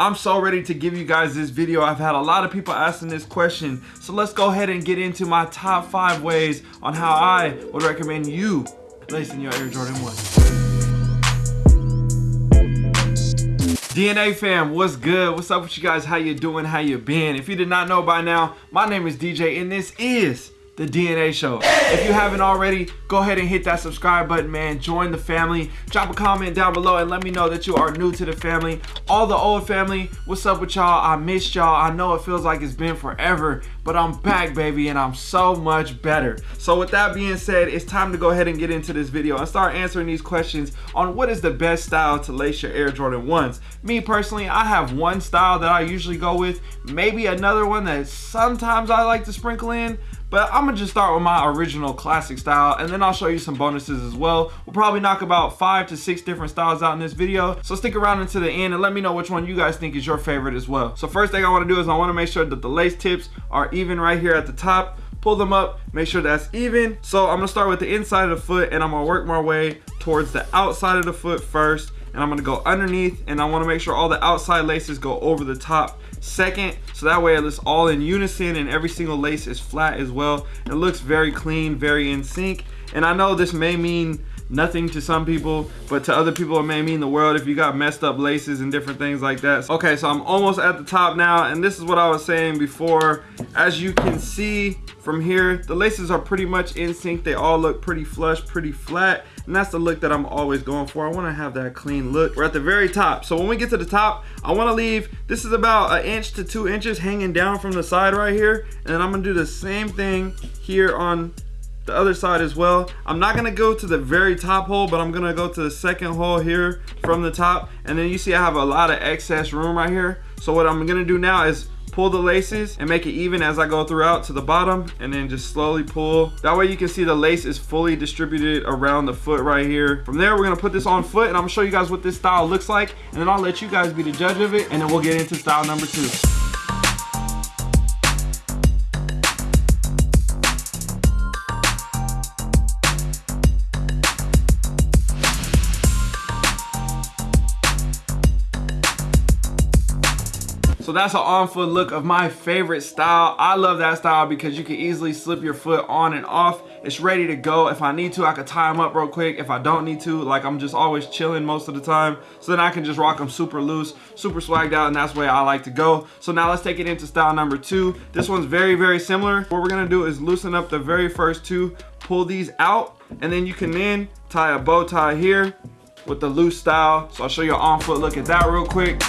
I'm so ready to give you guys this video. I've had a lot of people asking this question. So let's go ahead and get into my top five ways on how I would recommend you lacing your Air Jordan 1. DNA fam, what's good? What's up with you guys? How you doing? How you been? If you did not know by now, my name is DJ and this is the DNA show. If you haven't already, go ahead and hit that subscribe button, man. Join the family. Drop a comment down below and let me know that you are new to the family. All the old family, what's up with y'all? I missed y'all. I know it feels like it's been forever, but I'm back, baby, and I'm so much better. So with that being said, it's time to go ahead and get into this video and start answering these questions on what is the best style to lace your Air Jordan 1s. Me personally, I have one style that I usually go with, maybe another one that sometimes I like to sprinkle in, but I'm gonna just start with my original classic style and then I'll show you some bonuses as well. We'll probably knock about five to six different styles out in this video. So stick around until the end and let me know which one you guys think is your favorite as well. So first thing I wanna do is I wanna make sure that the lace tips are even right here at the top pull them up make sure that's even so i'm gonna start with the inside of the foot and i'm gonna work my way towards the outside of the foot first and i'm gonna go underneath and i want to make sure all the outside laces go over the top second so that way it's all in unison and every single lace is flat as well. It looks very clean very in sync. And i know this may mean nothing to some people but to other people it may mean the world if you got messed up laces and different things like that. Okay so i'm almost at the top now and this is what i was saying before. As you can see from here the laces are pretty much in sync. They all look pretty flush pretty flat and that's the look that I'm always going for. I wanna have that clean look. We're at the very top. So when we get to the top, I wanna leave, this is about an inch to two inches hanging down from the side right here. And then I'm gonna do the same thing here on the other side as well. I'm not gonna go to the very top hole, but I'm gonna go to the second hole here from the top. And then you see I have a lot of excess room right here. So what I'm gonna do now is pull the laces and make it even as I go throughout to the bottom and then just slowly pull. That way you can see the lace is fully distributed around the foot right here. From there, we're gonna put this on foot and I'm gonna show you guys what this style looks like and then I'll let you guys be the judge of it and then we'll get into style number two. So that's an on foot look of my favorite style. I love that style because you can easily slip your foot on and off. It's ready to go. If I need to, I could tie them up real quick. If I don't need to, like I'm just always chilling most of the time. So then I can just rock them super loose, super swagged out, and that's way I like to go. So now let's take it into style number two. This one's very, very similar. What we're gonna do is loosen up the very first two, pull these out, and then you can then tie a bow tie here with the loose style. So I'll show you an on foot look at that real quick.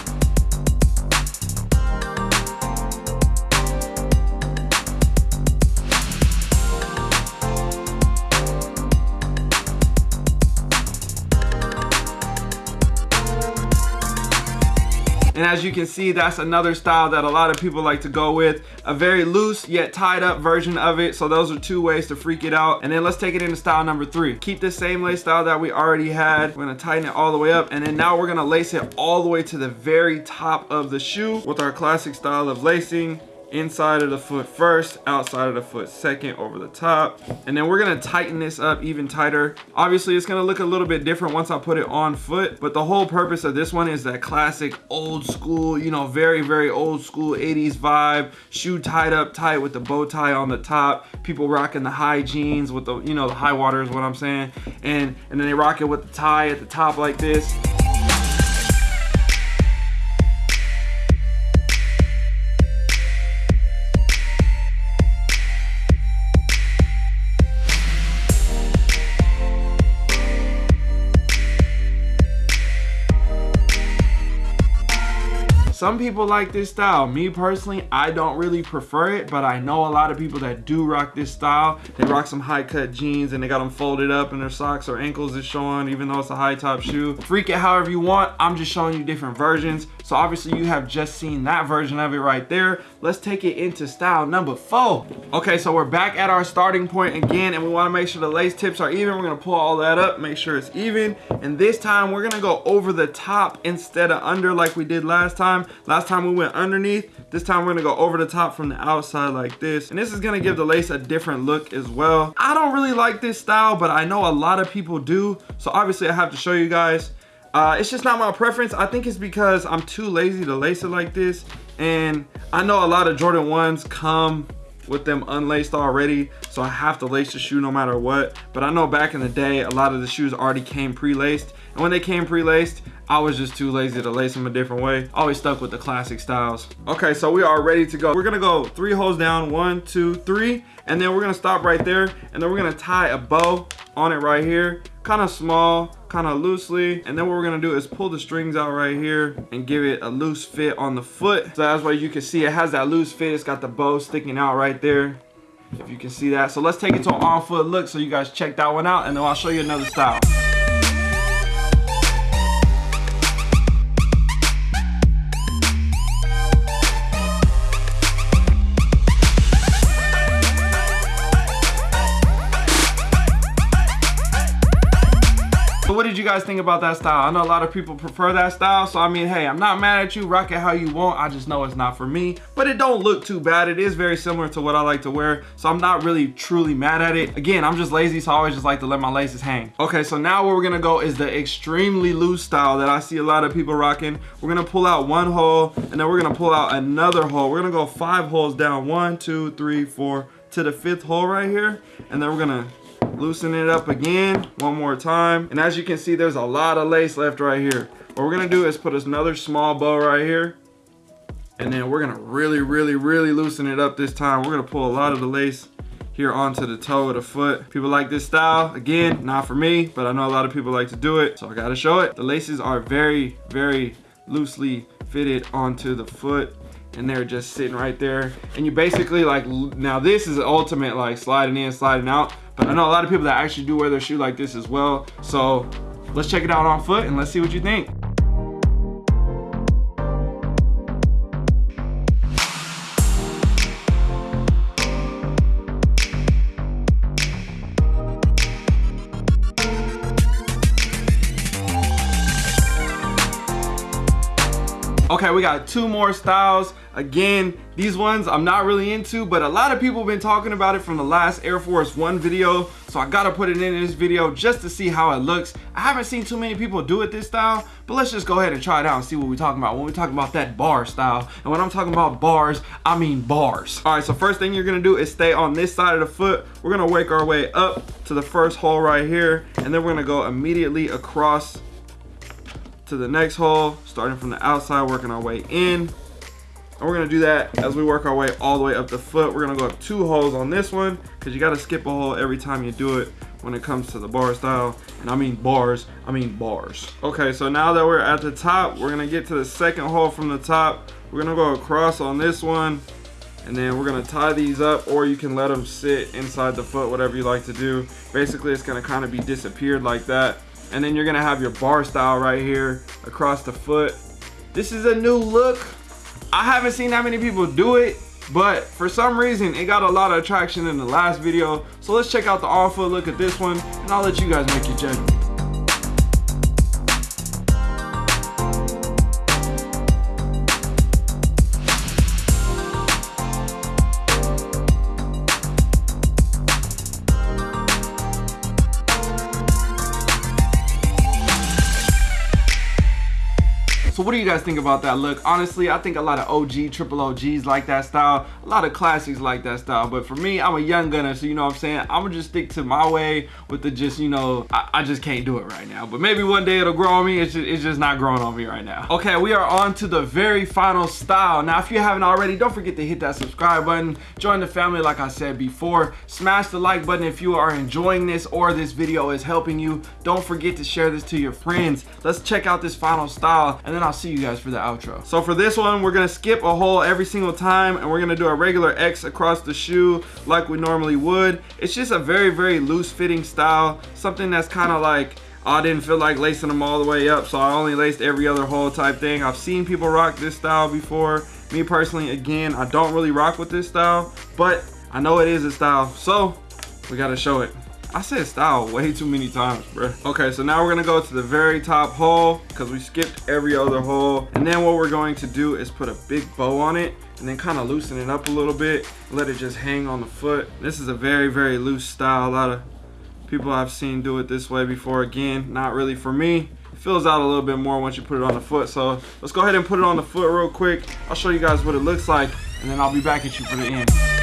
As you can see, that's another style that a lot of people like to go with. A very loose yet tied up version of it. So those are two ways to freak it out. And then let's take it into style number three. Keep the same lace style that we already had. We're gonna tighten it all the way up. And then now we're gonna lace it all the way to the very top of the shoe with our classic style of lacing inside of the foot first outside of the foot second over the top. And then we're gonna tighten this up even tighter. Obviously it's gonna look a little bit different once i put it on foot but the whole purpose of this one is that classic old school you know very very old school 80s vibe. Shoe tied up tight with the bow tie on the top. People rocking the high jeans with the you know the high water is what i'm saying. And and then they rock it with the tie at the top like this Some people like this style. Me personally, I don't really prefer it, but I know a lot of people that do rock this style. They rock some high cut jeans and they got them folded up and their socks or ankles is showing even though it's a high top shoe. Freak it however you want. I'm just showing you different versions. So obviously you have just seen that version of it right there. Let's take it into style number four. Okay, so we're back at our starting point again and we wanna make sure the lace tips are even. We're gonna pull all that up, make sure it's even. And this time we're gonna go over the top instead of under like we did last time. Last time we went underneath. This time we're gonna go over the top from the outside like this. And this is gonna give the lace a different look as well. I don't really like this style, but I know a lot of people do. So obviously I have to show you guys. Uh, it's just not my preference. I think it's because I'm too lazy to lace it like this. And I know a lot of Jordan 1s come with them unlaced already so i have to lace the shoe no matter what. But i know back in the day a lot of the shoes already came pre-laced. And when they came pre-laced i was just too lazy to lace them a different way. Always stuck with the classic styles. Okay so we are ready to go. We're gonna go three holes down. One two three. And then we're gonna stop right there. And then we're gonna tie a bow on it right here. Kind of small kind of loosely. And then what we're gonna do is pull the strings out right here and give it a loose fit on the foot. So that's why you can see it has that loose fit. It's got the bow sticking out right there if you can see that. So let's take it to an on foot look so you guys check that one out and then i'll show you another style guys think about that style? I know a lot of people prefer that style. So, I mean, hey, I'm not mad at you. Rock it how you want. I just know it's not for me. But it don't look too bad. It is very similar to what I like to wear. So I'm not really truly mad at it. Again, I'm just lazy. So I always just like to let my laces hang. Okay, so now where we're going to go is the extremely loose style that I see a lot of people rocking. We're going to pull out one hole and then we're going to pull out another hole. We're going to go five holes down. One, two, three, four to the fifth hole right here. And then we're going to loosen it up again one more time. And as you can see there's a lot of lace left right here. What we're gonna do is put another small bow right here. And then we're gonna really really really loosen it up this time. We're gonna pull a lot of the lace here onto the toe of the foot. People like this style again not for me but i know a lot of people like to do it. So i gotta show it. The laces are very very loosely fitted onto the foot and they're just sitting right there. And you basically like now this is ultimate like sliding in sliding out I know a lot of people that actually do wear their shoe like this as well. So let's check it out on foot and let's see what you think. Okay, we got two more styles. Again, these ones I'm not really into, but a lot of people have been talking about it from the last Air Force One video. So I gotta put it in this video just to see how it looks. I haven't seen too many people do it this style, but let's just go ahead and try it out and see what we're talking about when we talk about that bar style. And when I'm talking about bars, I mean bars. All right, so first thing you're gonna do is stay on this side of the foot. We're gonna work our way up to the first hole right here, and then we're gonna go immediately across to the next hole, starting from the outside, working our way in. And we're gonna do that as we work our way all the way up the foot. We're gonna go up two holes on this one because you gotta skip a hole every time you do it when it comes to the bar style. And I mean bars, I mean bars. Okay, so now that we're at the top, we're gonna get to the second hole from the top. We're gonna go across on this one and then we're gonna tie these up or you can let them sit inside the foot, whatever you like to do. Basically, it's gonna kind of be disappeared like that and then you're gonna have your bar style right here across the foot. This is a new look. I haven't seen that many people do it but for some reason it got a lot of attraction in the last video. So let's check out the on foot look at this one and i'll let you guys make your judgment what do you guys think about that look? Honestly, I think a lot of OG, triple OGs like that style. A lot of classics like that style. But for me, I'm a young gunner, so you know what I'm saying? I'm gonna just stick to my way with the just, you know, I, I just can't do it right now. But maybe one day it'll grow on me. It's just, it's just not growing on me right now. Okay, we are on to the very final style. Now, if you haven't already, don't forget to hit that subscribe button. Join the family like I said before. Smash the like button if you are enjoying this or this video is helping you. Don't forget to share this to your friends. Let's check out this final style and then I'll see you guys for the outro. So for this one, we're gonna skip a hole every single time and we're gonna do a regular X across the shoe like we normally would. It's just a very, very loose fitting style. Something that's kind of like, oh, I didn't feel like lacing them all the way up, so I only laced every other hole type thing. I've seen people rock this style before. Me personally, again, I don't really rock with this style, but I know it is a style, so we gotta show it. I said style way too many times, bro. Okay, so now we're gonna go to the very top hole because we skipped every other hole. And then what we're going to do is put a big bow on it and then kind of loosen it up a little bit. Let it just hang on the foot. This is a very, very loose style. A lot of people I've seen do it this way before. Again, not really for me. fills out a little bit more once you put it on the foot. So let's go ahead and put it on the foot real quick. I'll show you guys what it looks like and then I'll be back at you for the end.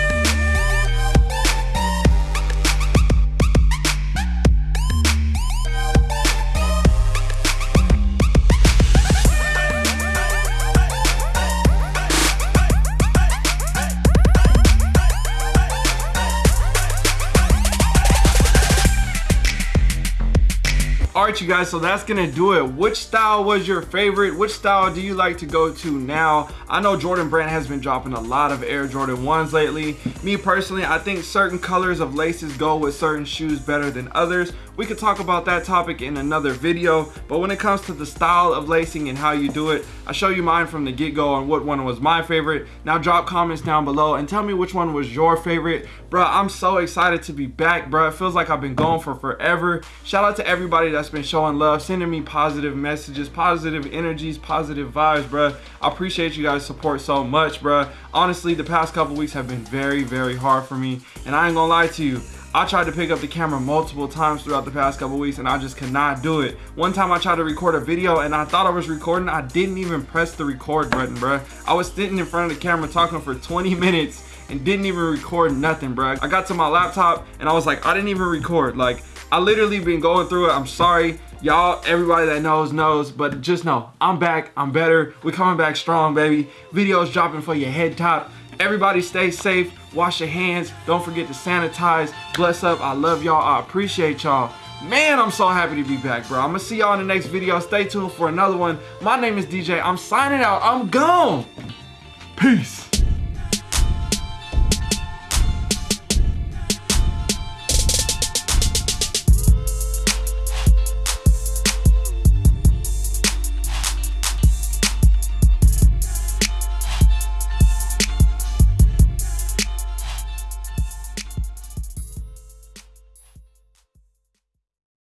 Right you guys so that's gonna do it. Which style was your favorite? Which style do you like to go to now i know jordan brand has been dropping a lot of air jordan 1s lately. Me personally i think certain colors of laces go with certain shoes better than others. We could talk about that topic in another video but when it comes to the style of lacing and how you do it i show you mine from the get-go on what one was my favorite. Now drop comments down below and tell me which one was your favorite. Bro i'm so excited to be back bro it feels like i've been gone for forever. Shout out to everybody that's been showing love sending me positive messages positive energies positive vibes bro i appreciate you guys support so much bro honestly the past couple weeks have been very very hard for me and i ain't gonna lie to you I tried to pick up the camera multiple times throughout the past couple weeks and I just cannot do it. One time I tried to record a video and I thought I was recording. I didn't even press the record button, bro. I was sitting in front of the camera talking for 20 minutes and didn't even record nothing, bro. I got to my laptop and I was like, I didn't even record. Like, I literally been going through it. I'm sorry. Y'all, everybody that knows, knows. But just know, I'm back. I'm better. We're coming back strong, baby. Videos dropping for your head top. Everybody stay safe. Wash your hands. Don't forget to sanitize. Bless up. I love y'all. I appreciate y'all. Man, I'm so happy to be back, bro. I'm gonna see y'all in the next video. Stay tuned for another one. My name is DJ. I'm signing out. I'm gone. Peace.